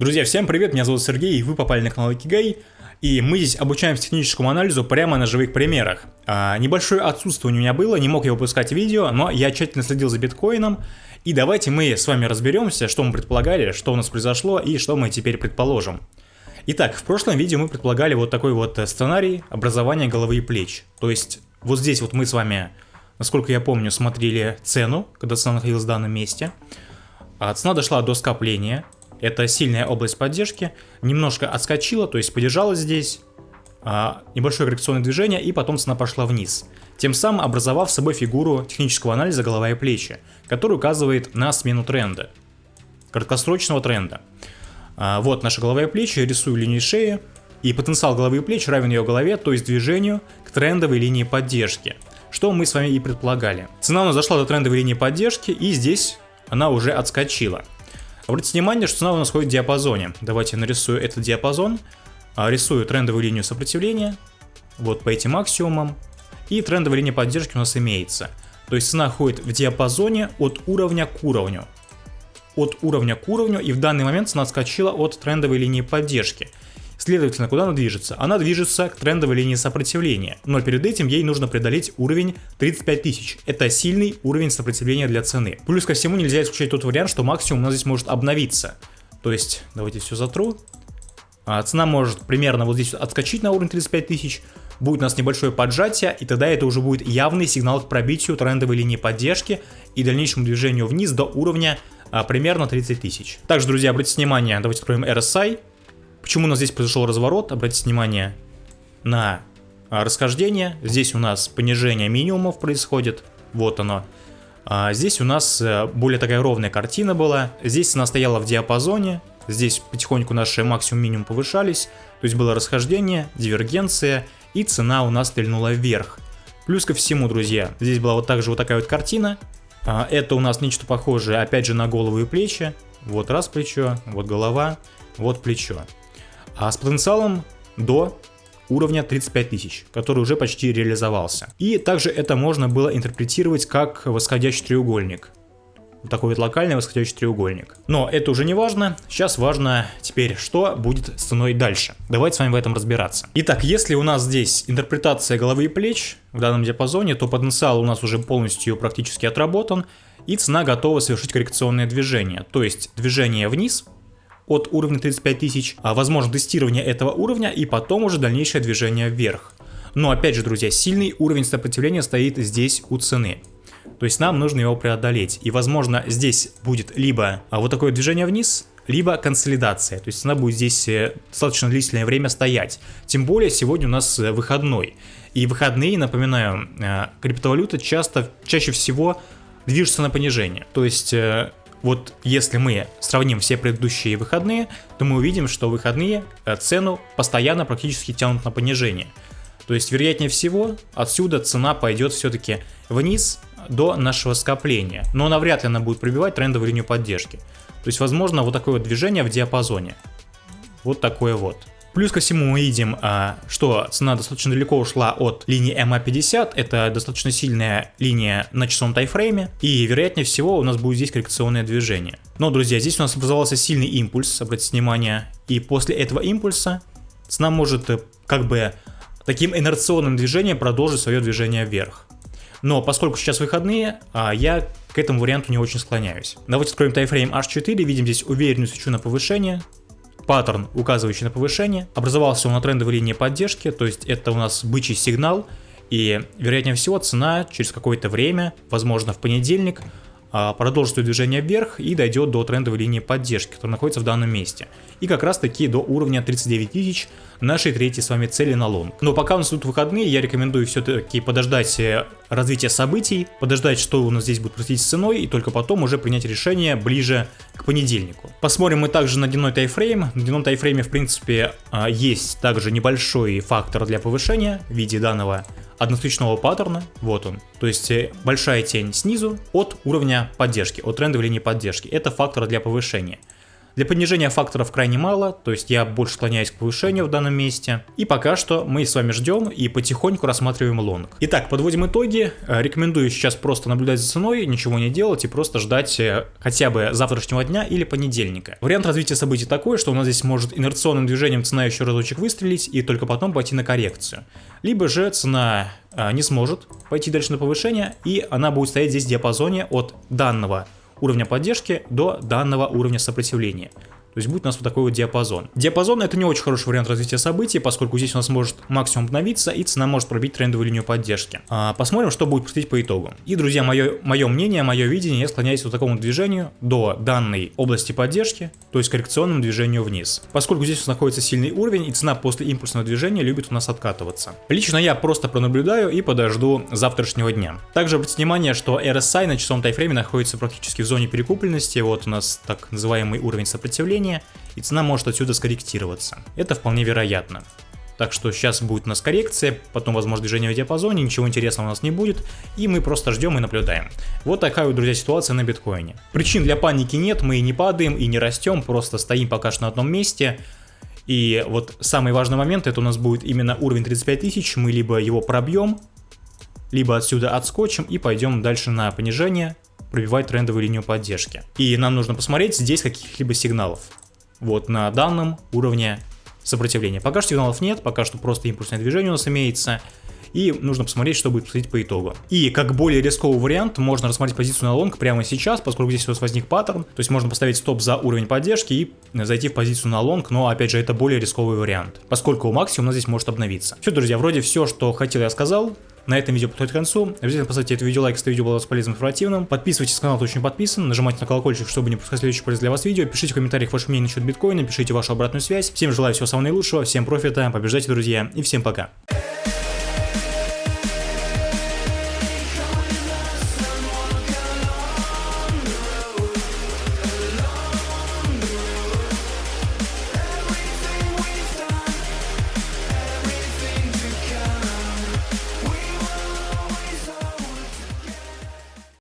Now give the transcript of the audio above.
Друзья, всем привет, меня зовут Сергей, и вы попали на канал Икигай, и мы здесь обучаемся техническому анализу прямо на живых примерах. А, небольшое отсутствие у меня было, не мог я выпускать видео, но я тщательно следил за биткоином, и давайте мы с вами разберемся, что мы предполагали, что у нас произошло и что мы теперь предположим. Итак, в прошлом видео мы предполагали вот такой вот сценарий образования головы и плеч. То есть вот здесь вот мы с вами, насколько я помню, смотрели цену, когда цена находилась в данном месте. А цена дошла до скопления, это сильная область поддержки, немножко отскочила, то есть подержалась здесь, а, небольшое коррекционное движение и потом цена пошла вниз, тем самым образовав собой фигуру технического анализа голова и плечи, который указывает на смену тренда, краткосрочного тренда. А, вот наша голова и плечи, рисую линию шеи, и потенциал головы и плеч равен ее голове, то есть движению к трендовой линии поддержки, что мы с вами и предполагали. Цена у нас зашла до трендовой линии поддержки, и здесь она уже отскочила. Обратите внимание, что цена у нас ходит в диапазоне. Давайте я нарисую этот диапазон. А, рисую трендовую линию сопротивления. Вот по этим максимумам. И трендовая линия поддержки у нас имеется. То есть цена ходит в диапазоне от уровня к уровню. От уровня к уровню. И в данный момент цена отскочила от трендовой линии поддержки. Следовательно, куда она движется? Она движется к трендовой линии сопротивления, но перед этим ей нужно преодолеть уровень 35 тысяч. Это сильный уровень сопротивления для цены. Плюс ко всему нельзя исключать тот вариант, что максимум у нас здесь может обновиться. То есть, давайте все затру. А, цена может примерно вот здесь отскочить на уровень 35 тысяч, будет у нас небольшое поджатие, и тогда это уже будет явный сигнал к пробитию трендовой линии поддержки и дальнейшему движению вниз до уровня а, примерно 30 тысяч. Также, друзья, обратите внимание, давайте откроем RSI. Почему у нас здесь произошел разворот? Обратите внимание на а, расхождение. Здесь у нас понижение минимумов происходит. Вот оно. А здесь у нас э, более такая ровная картина была. Здесь она стояла в диапазоне. Здесь потихоньку наши максимум-минимум повышались. То есть было расхождение, дивергенция. И цена у нас стрельнула вверх. Плюс ко всему, друзья, здесь была вот также вот такая вот картина. А, это у нас нечто похожее, опять же, на голову и плечи. Вот раз плечо, вот голова, вот плечо а с потенциалом до уровня 35 тысяч, который уже почти реализовался. И также это можно было интерпретировать как восходящий треугольник. Вот такой вот локальный восходящий треугольник. Но это уже не важно, сейчас важно теперь, что будет с ценой дальше. Давайте с вами в этом разбираться. Итак, если у нас здесь интерпретация головы и плеч в данном диапазоне, то потенциал у нас уже полностью практически отработан, и цена готова совершить коррекционное движение, то есть движение вниз от уровня 35 тысяч, а возможно тестирование этого уровня и потом уже дальнейшее движение вверх. Но опять же, друзья, сильный уровень сопротивления стоит здесь у цены. То есть нам нужно его преодолеть. И возможно здесь будет либо а, вот такое движение вниз, либо консолидация. То есть она будет здесь э, достаточно длительное время стоять. Тем более сегодня у нас э, выходной. И выходные, напоминаю, э, криптовалюта часто, чаще всего движется на понижение. То есть вот если мы сравним все предыдущие выходные, то мы увидим, что выходные э, цену постоянно практически тянут на понижение. То есть, вероятнее всего, отсюда цена пойдет все-таки вниз до нашего скопления. Но навряд ли она будет пробивать трендовую линию поддержки. То есть, возможно, вот такое вот движение в диапазоне. Вот такое вот. Плюс ко всему мы видим, а, что цена достаточно далеко ушла от линии MA50, это достаточно сильная линия на часовом тайфрейме, и вероятнее всего у нас будет здесь коррекционное движение. Но, друзья, здесь у нас образовался сильный импульс, обратите внимание, и после этого импульса цена может э, как бы таким инерционным движением продолжить свое движение вверх. Но поскольку сейчас выходные, а, я к этому варианту не очень склоняюсь. Давайте откроем тайфрейм H4, видим здесь уверенную свечу на повышение, паттерн, указывающий на повышение. Образовался он на трендовой линии поддержки, то есть это у нас бычий сигнал. И вероятнее всего цена через какое-то время, возможно в понедельник, продолжит свое движение вверх и дойдет до трендовой линии поддержки, которая находится в данном месте. И как раз таки до уровня 39 тысяч нашей третьей с вами цели на лонг. Но пока у нас тут выходные, я рекомендую все-таки подождать э, развития событий, подождать, что у нас здесь будет происходить с ценой, и только потом уже принять решение ближе к понедельнику. Посмотрим мы также на дневной тайфрейм. На дневном тайфрейме, в принципе, а, есть также небольшой фактор для повышения в виде данного одностричного паттерна, вот он. То есть э, большая тень снизу от уровня поддержки, от трендовой линии поддержки. Это фактор для повышения. Для понижения факторов крайне мало, то есть я больше склоняюсь к повышению в данном месте. И пока что мы с вами ждем и потихоньку рассматриваем лонг. Итак, подводим итоги. Э, рекомендую сейчас просто наблюдать за ценой, ничего не делать и просто ждать э, хотя бы завтрашнего дня или понедельника. Вариант развития событий такой, что у нас здесь может инерционным движением цена еще разочек выстрелить и только потом пойти на коррекцию. Либо же цена а, не сможет пойти дальше на повышение и она будет стоять здесь в диапазоне от данного уровня поддержки до данного уровня сопротивления. То есть будет у нас вот такой вот диапазон. Диапазон это не очень хороший вариант развития событий, поскольку здесь у нас может максимум обновиться и цена может пробить трендовую линию поддержки. А, посмотрим, что будет происходить по итогу. И, друзья, мое, мое мнение, мое видение, я склоняюсь вот такому движению до данной области поддержки, то есть коррекционному движению вниз. Поскольку здесь у нас находится сильный уровень и цена после импульсного движения любит у нас откатываться. Лично я просто пронаблюдаю и подожду завтрашнего дня. Также обратите внимание, что RSI на часовом тайфрейме находится практически в зоне перекупленности, вот у нас так называемый уровень сопротивления давление, и цена может отсюда скорректироваться. Это вполне вероятно. Так что сейчас будет у нас коррекция, потом возможно движение в диапазоне, ничего интересного у нас не будет, и мы просто ждем и наблюдаем. Вот такая вот, друзья, ситуация на биткоине. Причин для паники нет, мы и не падаем, и не растем, просто стоим пока что на одном месте. И вот самый важный момент, это у нас будет именно уровень 35 тысяч, мы либо его пробьем, либо отсюда отскочим и пойдем дальше на понижение, пробивать трендовую линию поддержки. И нам нужно посмотреть здесь каких-либо сигналов. Вот на данном уровне сопротивления. Пока что сигналов нет, пока что просто импульсное движение у нас имеется. И нужно посмотреть, что будет происходить по итогу. И как более рисковый вариант, можно рассмотреть позицию на лонг прямо сейчас, поскольку здесь у нас возник паттерн. То есть можно поставить стоп за уровень поддержки и зайти в позицию на лонг, но опять же это более рисковый вариант, поскольку максимум у нас здесь может обновиться. Все, друзья, вроде все, что хотел я сказал. На этом видео подходит к концу. Обязательно поставьте это видео лайк, если видео было поставить информативным. Подписывайтесь на канал, кто еще не подписан. Нажимайте на колокольчик, чтобы не пропускать следующие полезные для вас видео. Пишите в комментариях ваше мнение насчет биткоина, пишите вашу обратную связь. Всем желаю всего самого наилучшего, всем профита, побеждайте, друзья, и всем пока.